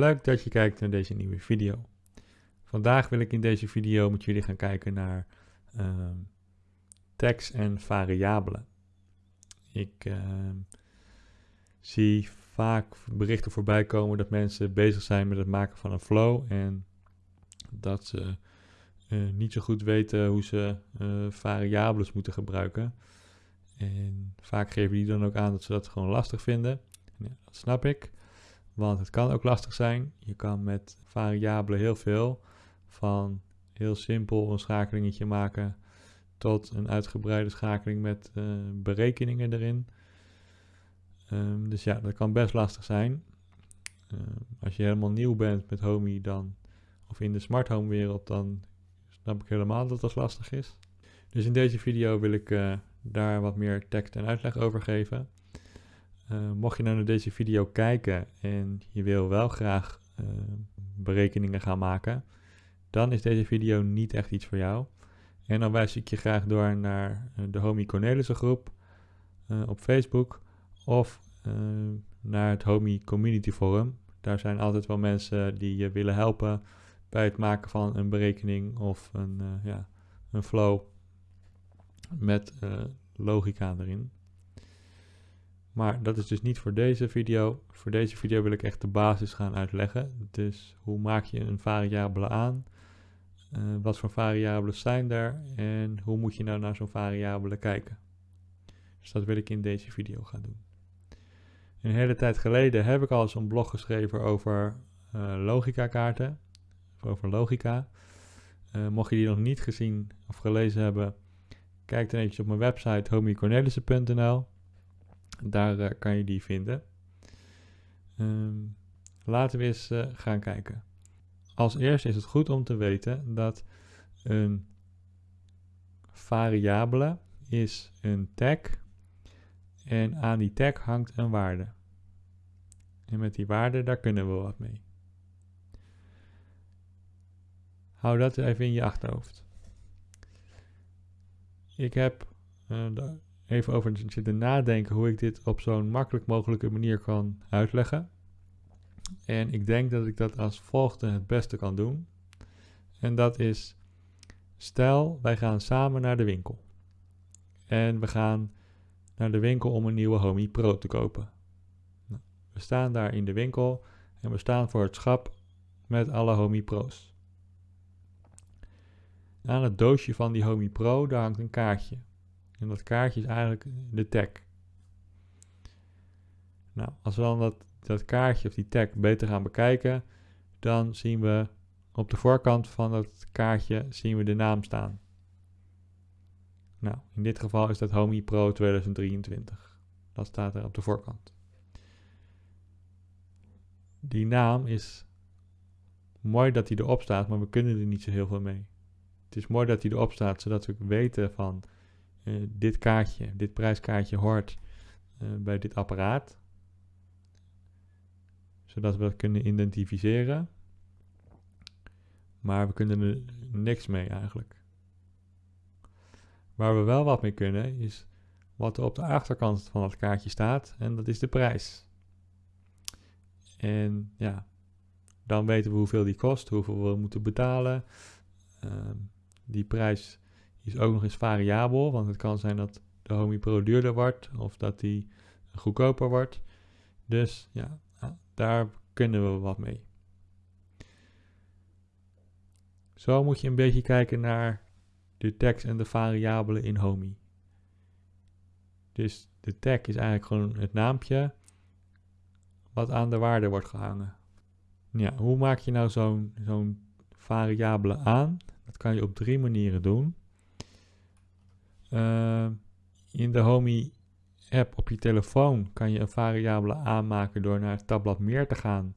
Leuk dat je kijkt naar deze nieuwe video. Vandaag wil ik in deze video met jullie gaan kijken naar uh, tags en variabelen. Ik uh, zie vaak berichten voorbij komen dat mensen bezig zijn met het maken van een flow en dat ze uh, niet zo goed weten hoe ze uh, variabelen moeten gebruiken. En vaak geven die dan ook aan dat ze dat gewoon lastig vinden. Ja, dat snap ik. Want het kan ook lastig zijn. Je kan met variabelen heel veel. Van heel simpel een schakelingetje maken tot een uitgebreide schakeling met uh, berekeningen erin. Um, dus ja, dat kan best lastig zijn. Uh, als je helemaal nieuw bent met Homey dan, of in de smart home wereld, dan snap ik helemaal dat dat lastig is. Dus in deze video wil ik uh, daar wat meer tekst en uitleg over geven. Uh, mocht je nou naar deze video kijken en je wil wel graag uh, berekeningen gaan maken, dan is deze video niet echt iets voor jou. En dan wijs ik je graag door naar de Homie Cornelissen groep op Facebook of naar het Homie Community Forum. Daar zijn altijd wel mensen die je willen helpen bij het maken van een berekening of een, ja, een flow met logica erin. Maar dat is dus niet voor deze video. Voor deze video wil ik echt de basis gaan uitleggen. Dus hoe maak je een variabele aan? Uh, wat voor variabelen zijn er? En hoe moet je nou naar zo'n variabele kijken? Dus dat wil ik in deze video gaan doen. Een hele tijd geleden heb ik al eens een blog geschreven over uh, logica kaarten. Over logica. Uh, mocht je die nog niet gezien of gelezen hebben, kijk dan eventjes op mijn website homiecornelissen.nl. Daar uh, kan je die vinden. Um, laten we eens uh, gaan kijken. Als eerste is het goed om te weten dat een variabele is een tag en aan die tag hangt een waarde. En met die waarde, daar kunnen we wat mee. Hou dat even in je achterhoofd. Ik heb uh, even over zitten nadenken hoe ik dit op zo'n makkelijk mogelijke manier kan uitleggen. En ik denk dat ik dat als volgende het beste kan doen. En dat is, stel wij gaan samen naar de winkel. En we gaan naar de winkel om een nieuwe Homey Pro te kopen. Nou, we staan daar in de winkel en we staan voor het schap met alle Homey Pro's. Aan het doosje van die Homey Pro daar hangt een kaartje. En dat kaartje is eigenlijk de tag. Nou, als we dan dat, dat kaartje of die tag beter gaan bekijken, dan zien we op de voorkant van dat kaartje zien we de naam staan. Nou, in dit geval is dat Homey Pro 2023. Dat staat er op de voorkant. Die naam is mooi dat hij erop staat, maar we kunnen er niet zo heel veel mee. Het is mooi dat hij erop staat, zodat we weten van uh, dit kaartje, dit prijskaartje hoort uh, bij dit apparaat. Zodat we dat kunnen identificeren. Maar we kunnen er niks mee eigenlijk. Waar we wel wat mee kunnen is wat er op de achterkant van dat kaartje staat. En dat is de prijs. En ja, dan weten we hoeveel die kost, hoeveel we moeten betalen. Uh, die prijs is ook nog eens variabel, want het kan zijn dat de Homey Pro duurder wordt of dat die goedkoper wordt. Dus ja, daar kunnen we wat mee. Zo moet je een beetje kijken naar de tags en de variabelen in Homey. Dus de tag is eigenlijk gewoon het naampje wat aan de waarde wordt gehangen. Ja, hoe maak je nou zo'n zo'n variabele aan? Dat kan je op drie manieren doen. Uh, in de Homey app op je telefoon kan je een variabele aanmaken door naar het tabblad meer te gaan.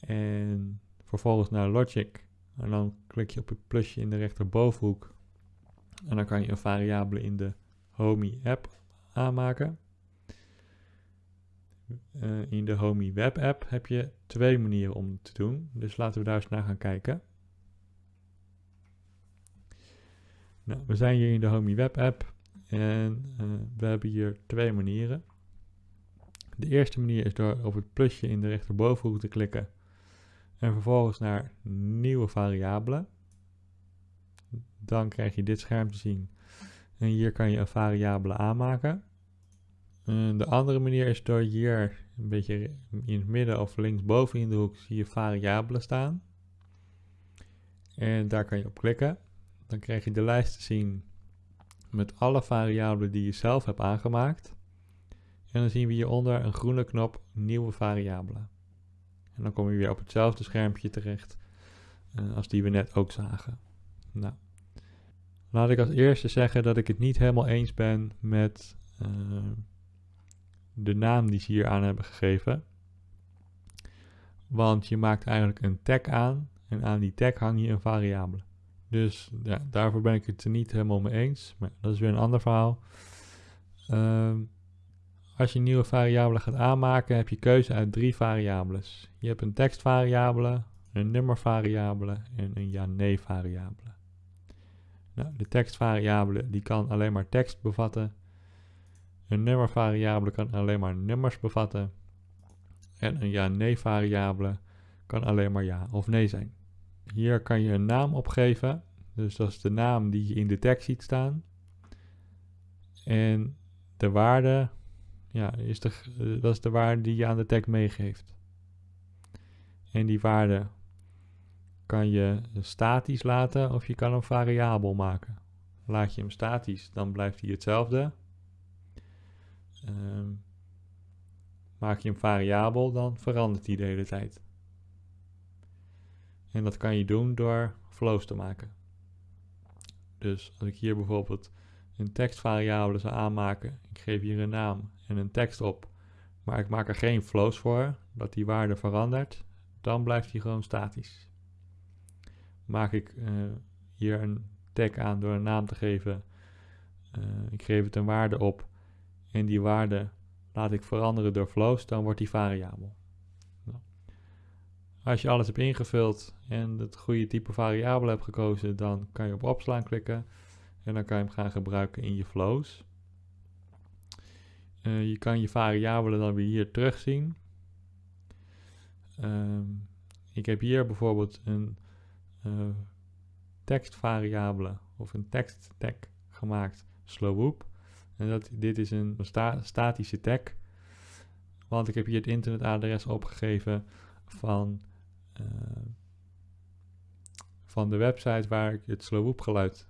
En vervolgens naar Logic. En dan klik je op het plusje in de rechterbovenhoek. En dan kan je een variabele in de Homey app aanmaken. Uh, in de Homey web app heb je twee manieren om het te doen. Dus laten we daar eens naar gaan kijken. Nou, we zijn hier in de Homey Web App en uh, we hebben hier twee manieren. De eerste manier is door op het plusje in de rechterbovenhoek te klikken En vervolgens naar nieuwe variabelen. Dan krijg je dit scherm te zien. En hier kan je een variabele aanmaken. En de andere manier is door hier een beetje in het midden of linksboven in de hoek zie je variabelen staan. En daar kan je op klikken. Dan krijg je de lijst te zien met alle variabelen die je zelf hebt aangemaakt. En dan zien we hieronder een groene knop nieuwe variabelen. En dan kom je weer op hetzelfde schermpje terecht uh, als die we net ook zagen. Nou, laat ik als eerste zeggen dat ik het niet helemaal eens ben met uh, de naam die ze hier aan hebben gegeven. Want je maakt eigenlijk een tag aan en aan die tag hang je een variabele. Dus ja, daarvoor ben ik het er niet helemaal mee eens. Maar dat is weer een ander verhaal. Uh, als je nieuwe variabele gaat aanmaken, heb je keuze uit drie variabeles. Je hebt een tekstvariabele, een nummervariabele en een ja-nee variabele. Nou, de tekstvariabele die kan alleen maar tekst bevatten. Een nummervariabele kan alleen maar nummers bevatten. En een ja-nee variabele kan alleen maar ja of nee zijn. Hier kan je een naam opgeven. Dus dat is de naam die je in de tekst ziet staan. En de waarde ja, is de, eh, dat is de waarde die je aan de tag meegeeft. En die waarde kan je statisch laten of je kan hem variabel maken. Laat je hem statisch, dan blijft hij hetzelfde. Um, maak je hem variabel, dan verandert hij de hele tijd. En dat kan je doen door flows te maken. Dus als ik hier bijvoorbeeld een tekstvariabele zou aanmaken, ik geef hier een naam en een tekst op, maar ik maak er geen flows voor, dat die waarde verandert, dan blijft die gewoon statisch. Maak ik uh, hier een tag aan door een naam te geven, uh, ik geef het een waarde op en die waarde laat ik veranderen door flows, dan wordt die variabel. Als je alles hebt ingevuld en het goede type variabele hebt gekozen, dan kan je op opslaan klikken en dan kan je hem gaan gebruiken in je flows. Uh, je kan je variabelen dan weer hier terugzien. Um, ik heb hier bijvoorbeeld een uh, tekstvariabele of een teksttag gemaakt, slowwhoop. En dat, dit is een sta statische tag, want ik heb hier het internetadres opgegeven van, van de website waar ik het slowwhoop geluid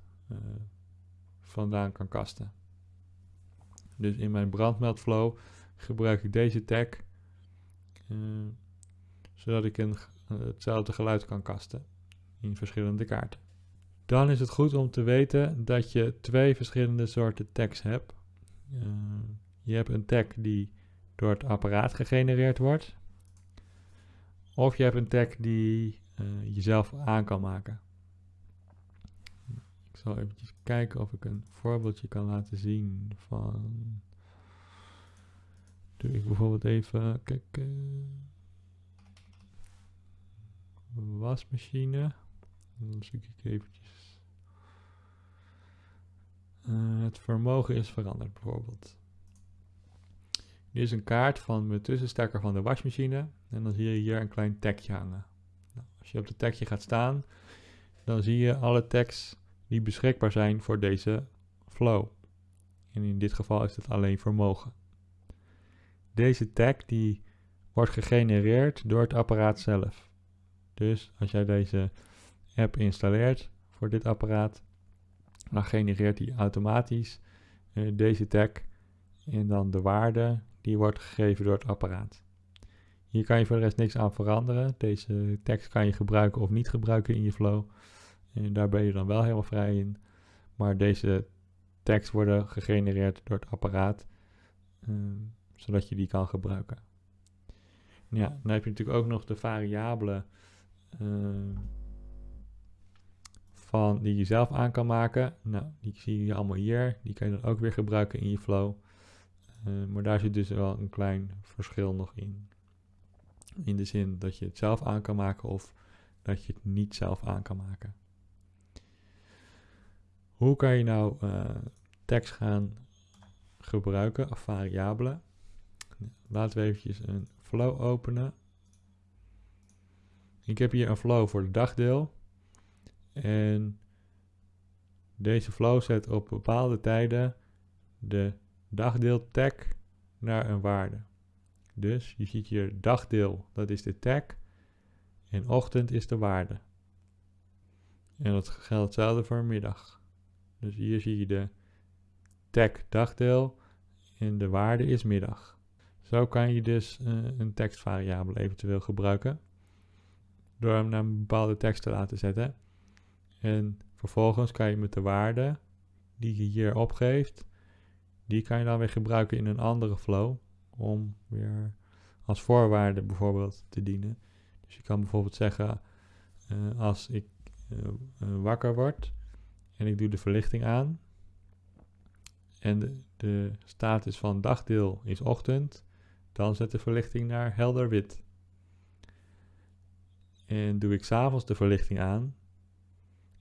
vandaan kan kasten. Dus in mijn brandmeldflow gebruik ik deze tag, uh, zodat ik een, hetzelfde geluid kan kasten in verschillende kaarten. Dan is het goed om te weten dat je twee verschillende soorten tags hebt. Je hebt een tag die door het apparaat gegenereerd wordt. Of je hebt een tag die je zelf aan kan maken. Ik zal eventjes kijken of ik een voorbeeldje kan laten zien van... Doe ik bijvoorbeeld even, kijk... wasmachine. Dan zoek ik eventjes... Uh, het vermogen is veranderd bijvoorbeeld. Dit is een kaart van mijn tussenstekker van de wasmachine. En dan zie je hier een klein tagje hangen. Nou, als je op het tagje gaat staan, dan zie je alle tags die beschikbaar zijn voor deze flow. En in dit geval is het alleen vermogen. Deze tag die wordt gegenereerd door het apparaat zelf. Dus als jij deze app installeert voor dit apparaat, dan genereert hij automatisch uh, deze tag en dan de waarde die wordt gegeven door het apparaat. Hier kan je voor de rest niks aan veranderen. Deze tekst kan je gebruiken of niet gebruiken in je flow. En daar ben je dan wel helemaal vrij in. Maar deze tags worden gegenereerd door het apparaat, uh, zodat je die kan gebruiken. Ja, dan heb je natuurlijk ook nog de variabelen uh, van die je zelf aan kan maken. Nou, die zie je allemaal hier. Die kan je dan ook weer gebruiken in je flow. Uh, maar daar zit dus wel een klein verschil nog in. In de zin dat je het zelf aan kan maken of dat je het niet zelf aan kan maken. Hoe kan je nou uh, tekst gaan gebruiken of variabelen? Laten we eventjes een flow openen. Ik heb hier een flow voor het dagdeel. En deze flow zet op bepaalde tijden de dagdeel tag naar een waarde. Dus je ziet hier dagdeel, dat is de tag. En ochtend is de waarde. En dat geldt hetzelfde voor middag. Dus hier zie je de tag dagdeel en de waarde is middag. Zo kan je dus uh, een tekstvariabele eventueel gebruiken. Door hem naar een bepaalde tekst te laten zetten. En vervolgens kan je met de waarde die je hier opgeeft, die kan je dan weer gebruiken in een andere flow. Om weer als voorwaarde bijvoorbeeld te dienen. Dus je kan bijvoorbeeld zeggen, uh, als ik uh, wakker word en ik doe de verlichting aan. En de, de status van dagdeel is ochtend. Dan zet de verlichting naar helder wit. En doe ik s'avonds de verlichting aan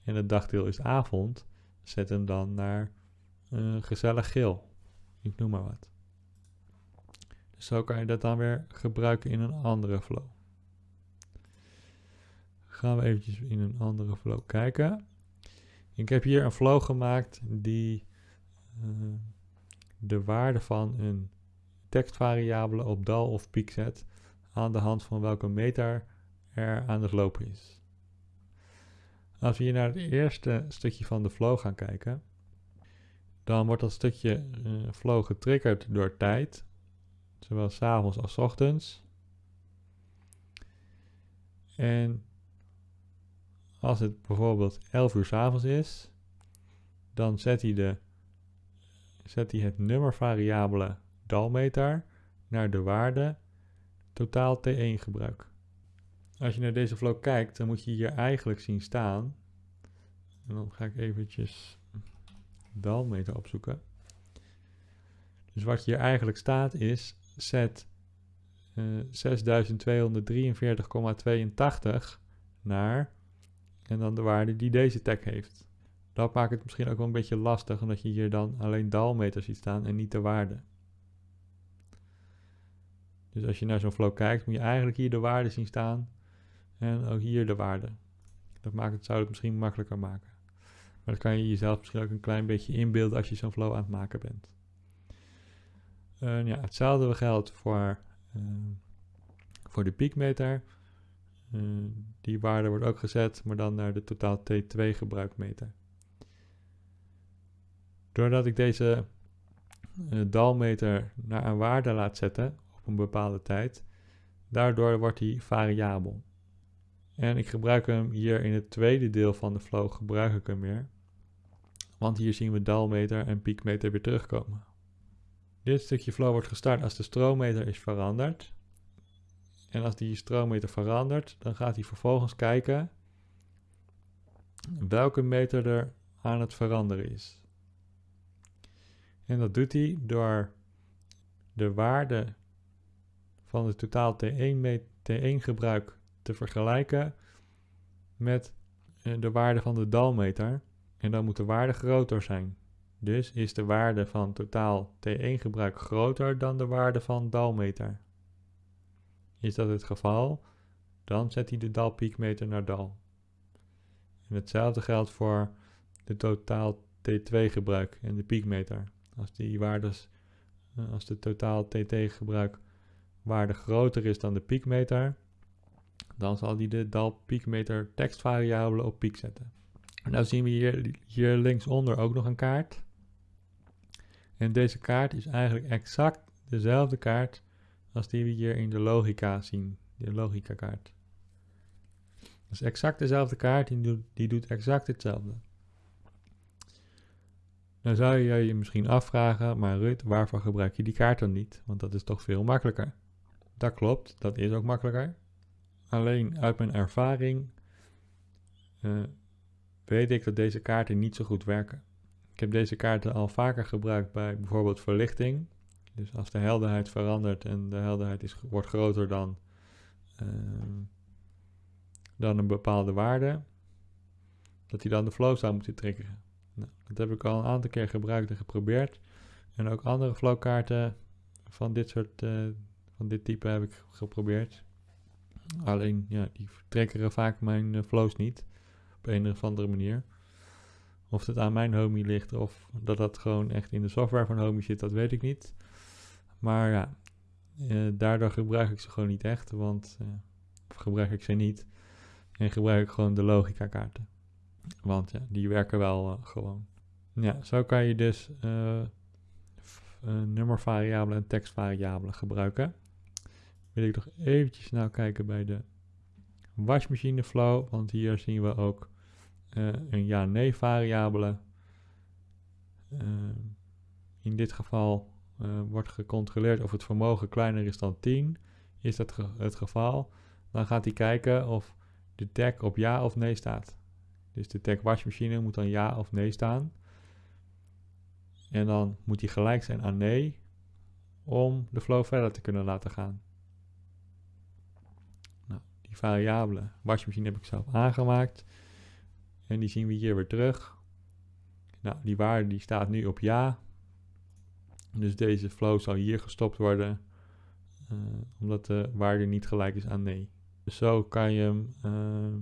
en het dagdeel is avond, zet hem dan naar gezellig geel. Ik noem maar wat. Dus zo kan je dat dan weer gebruiken in een andere flow. Gaan we eventjes in een andere flow kijken. Ik heb hier een flow gemaakt die uh, de waarde van een tekstvariabele op dal of piek zet aan de hand van welke meter er aan het lopen is. Als we hier naar het eerste stukje van de flow gaan kijken, dan wordt dat stukje uh, flow getriggerd door tijd, zowel s'avonds als ochtends. En als het bijvoorbeeld 11 uur s'avonds is, dan zet hij, de, zet hij het nummervariabele dalmeter naar de waarde totaal T1 gebruik. Als je naar deze flow kijkt, dan moet je hier eigenlijk zien staan. En dan ga ik eventjes dalmeter opzoeken. Dus wat hier eigenlijk staat is, zet uh, 6243,82 naar en dan de waarde die deze tag heeft. Dat maakt het misschien ook wel een beetje lastig, omdat je hier dan alleen dalmeter ziet staan en niet de waarde. Dus als je naar zo'n flow kijkt, moet je eigenlijk hier de waarde zien staan en ook hier de waarde. Dat maakt het, zou het misschien makkelijker maken. Maar dat kan je jezelf misschien ook een klein beetje inbeelden als je zo'n flow aan het maken bent. Ja, hetzelfde geldt voor, uh, voor de piekmeter. Uh, die waarde wordt ook gezet, maar dan naar de totaal T2 gebruikmeter. Doordat ik deze dalmeter naar een waarde laat zetten op een bepaalde tijd, daardoor wordt die variabel. En ik gebruik hem hier in het tweede deel van de flow, gebruik ik hem weer. Want hier zien we dalmeter en piekmeter weer terugkomen. Dit stukje flow wordt gestart als de stroommeter is veranderd. En als die stroommeter verandert, dan gaat hij vervolgens kijken welke meter er aan het veranderen is. En dat doet hij door de waarde van het totaal T1, T1 gebruik te vergelijken met eh, de waarde van de dalmeter. En dan moet de waarde groter zijn. Dus is de waarde van totaal T1 gebruik groter dan de waarde van dalmeter. Is dat het geval, dan zet hij de dalpiekmeter naar dal. En hetzelfde geldt voor de totaal T2 gebruik en de piekmeter. Als die waardes, eh, als de totaal TT gebruik waarde groter is dan de piekmeter, dan zal hij de dal piekmeter tekstvariabele op piek zetten. En nou zien we hier, hier linksonder ook nog een kaart. En deze kaart is eigenlijk exact dezelfde kaart als die we hier in de logica zien, de logica kaart. Dus exact dezelfde kaart, die doet, die doet exact hetzelfde. Dan zou je je misschien afvragen, maar Rut, waarvoor gebruik je die kaart dan niet? Want dat is toch veel makkelijker. Dat klopt, dat is ook makkelijker. Alleen uit mijn ervaring uh, weet ik dat deze kaarten niet zo goed werken. Ik heb deze kaarten al vaker gebruikt bij bijvoorbeeld verlichting. Dus als de helderheid verandert en de helderheid is, wordt groter dan, uh, dan een bepaalde waarde, dat hij dan de flow zou moeten triggeren. Nou, dat heb ik al een aantal keer gebruikt en geprobeerd. En ook andere flowkaarten van dit soort, uh, van dit type heb ik geprobeerd. Alleen, ja, die trekkeren vaak mijn uh, flows niet. Op een of andere manier. Of het aan mijn homie ligt of dat dat gewoon echt in de software van homie zit, dat weet ik niet. Maar ja, uh, daardoor gebruik ik ze gewoon niet echt, want uh, gebruik ik ze niet. En gebruik ik gewoon de logica kaarten. Want ja, die werken wel uh, gewoon. Ja, zo kan je dus nummervariabelen en tekstvariabelen gebruiken. Wil ik nog eventjes nou kijken bij de wasmachine flow, want hier zien we ook een ja-nee variabele. in dit geval uh, wordt gecontroleerd of het vermogen kleiner is dan 10. Is dat het geval? Dan gaat hij kijken of de tag op ja of nee staat. Dus de tag wasmachine moet dan ja of nee staan. En dan moet die gelijk zijn aan nee om de flow verder te kunnen laten gaan. Die variabele wasmachine heb ik zelf aangemaakt. En die zien we hier weer terug. Nou, die waarde die staat nu op ja. Dus deze flow zal hier gestopt worden, uh, omdat de waarde niet gelijk is aan nee. Dus zo kan je uh,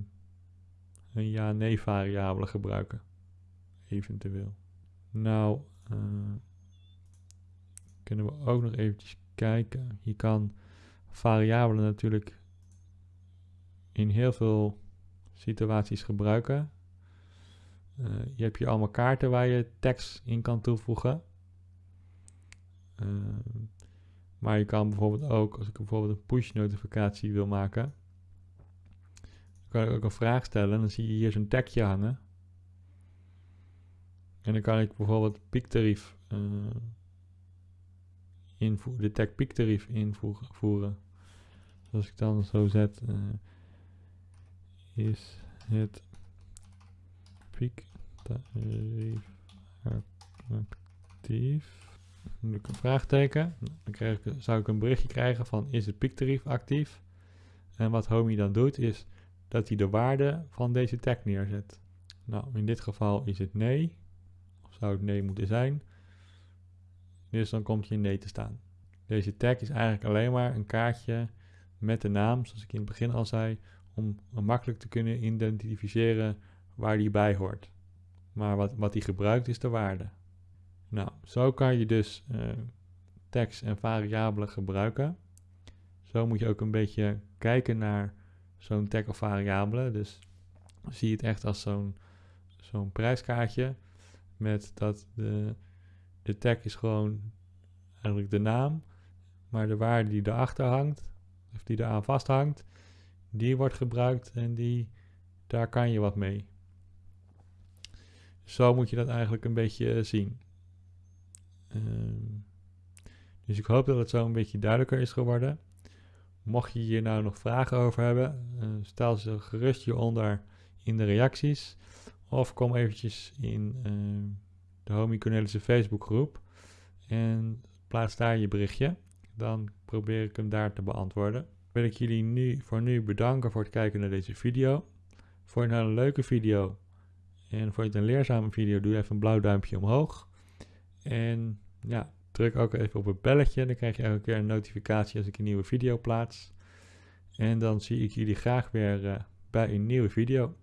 een ja-nee variabele gebruiken, eventueel. Nou, uh, kunnen we ook nog eventjes kijken. Je kan variabelen natuurlijk in heel veel situaties gebruiken. je hebt hier allemaal kaarten waar je tekst in kan toevoegen. Ehm, maar je kan bijvoorbeeld ook, als ik bijvoorbeeld een push notificatie wil maken, kan ik ook een vraag stellen en dan zie je hier zo'n tagje hangen. En dan kan ik bijvoorbeeld piektarief uh, invoeren, de tag piektarief invoeren. Dus als ik dan zo zet, is het piektarief actief doe ik een vraagteken. Dan krijg ik, zou ik een berichtje krijgen van is het piektarief actief? En wat Homey dan doet is dat hij de waarde van deze tag neerzet. Nou, in dit geval is het nee. Of zou het nee moeten zijn. Dus dan komt hier nee te staan. Deze tag is eigenlijk alleen maar een kaartje met de naam, zoals ik in het begin al zei, om makkelijk te kunnen identificeren waar die bij hoort. Maar wat, wat die gebruikt is de waarde. Nou, zo kan je dus uh, tekst en variabelen gebruiken. Zo moet je ook een beetje kijken naar zo'n tag of variabele. Dus zie het echt als zo'n zo'n prijskaartje. Met dat de, de tag is gewoon eigenlijk de naam. Maar de waarde die erachter hangt, of die eraan vasthangt, die wordt gebruikt en die, daar kan je wat mee. Zo moet je dat eigenlijk een beetje zien. Ehm, dus ik hoop dat het zo een beetje duidelijker is geworden. Mocht je hier nou nog vragen over hebben, uh, stel ze gerust hieronder in de reacties. Of kom eventjes in uh, de Homie Cornelische Facebookgroep en plaats daar je berichtje. Dan probeer ik hem daar te beantwoorden. Wil ik jullie nu voor nu bedanken voor het kijken naar deze video. Vond je nou een leuke video en vond je het een leerzame video, doe even een blauw duimpje omhoog. En ja, druk ook even op het belletje. Dan krijg je elke keer een notificatie als ik een nieuwe video plaats. En dan zie ik jullie graag weer uh, bij een nieuwe video.